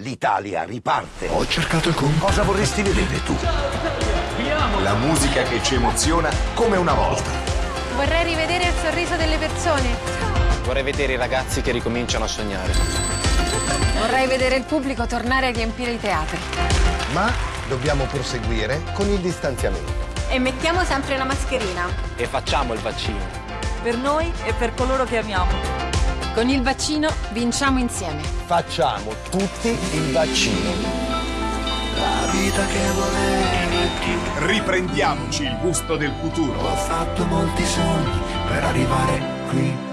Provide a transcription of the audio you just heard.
L'Italia riparte. Ho cercato il con... Cosa vorresti vedere tu? La musica che ci emoziona come una volta. Vorrei rivedere il sorriso delle persone. Vorrei vedere i ragazzi che ricominciano a sognare. Vorrei vedere il pubblico tornare a riempire i teatri. Ma dobbiamo proseguire con il distanziamento. E mettiamo sempre la mascherina. E facciamo il vaccino. Per noi e per coloro che amiamo. Con il vaccino vinciamo insieme. Facciamo tutti il vaccino. La vita che volevi. Riprendiamoci il gusto del futuro. Ho fatto molti sogni per arrivare qui.